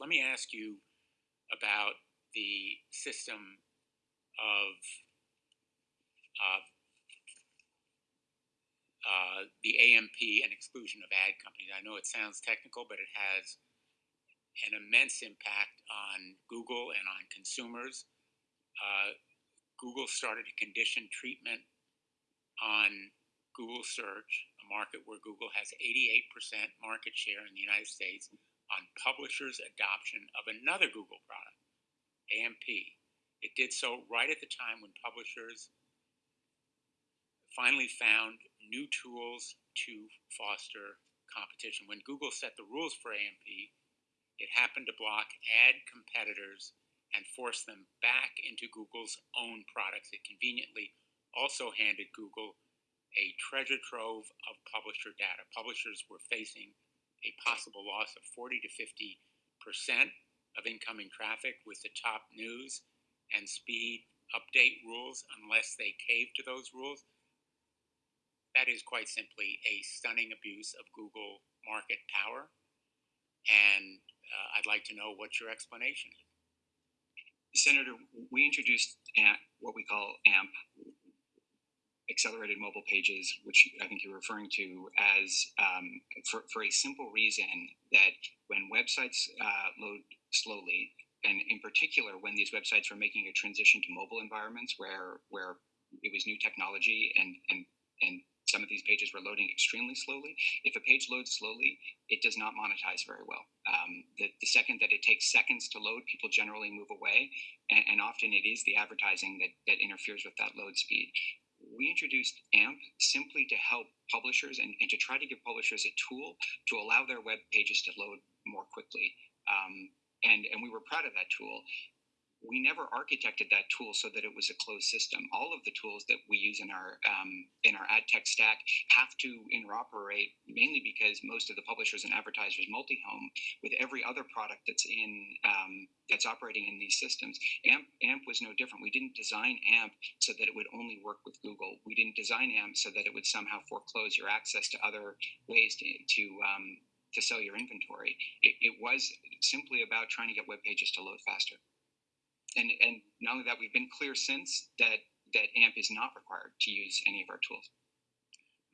Let me ask you about the system of uh, uh, the AMP and exclusion of ad companies. I know it sounds technical, but it has an immense impact on Google and on consumers. Uh, Google started to condition treatment on Google search, a market where Google has 88% market share in the United States, on publishers' adoption of another Google product, AMP. It did so right at the time when publishers finally found new tools to foster competition. When Google set the rules for AMP, it happened to block ad competitors and force them back into Google's own products. It conveniently also handed Google a treasure trove of publisher data. Publishers were facing a possible loss of 40 to 50 percent of incoming traffic with the top news and speed update rules unless they cave to those rules. That is quite simply a stunning abuse of Google market power. And uh, I'd like to know what your explanation is. Senator, we introduced what we call AMP, accelerated mobile pages, which I think you're referring to as um, for, for a simple reason that when websites uh, load slowly, and in particular when these websites were making a transition to mobile environments where where it was new technology and and and some of these pages were loading extremely slowly. If a page loads slowly, it does not monetize very well. Um, the, the, second that it takes seconds to load, people generally move away, and, and often it is the advertising that, that interferes with that load speed. We introduced AMP simply to help publishers and, and to try to give publishers a tool to allow their web pages to load more quickly. Um, and, and we were proud of that tool we never architected that tool so that it was a closed system. All of the tools that we use in our um, in our ad tech stack have to interoperate, mainly because most of the publishers and advertisers multi-home with every other product that's in um, that's operating in these systems. AMP AMP was no different. We didn't design AMP so that it would only work with Google. We didn't design AMP so that it would somehow foreclose your access to other ways to to um, to sell your inventory. It, it was simply about trying to get web pages to load faster and and not only that, we've been clear since that that AMP is not required to use any of our tools.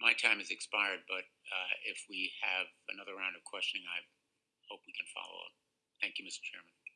My time has expired, but uh, if we have another round of questioning, I hope we can follow up. Thank you, Mr. Chairman.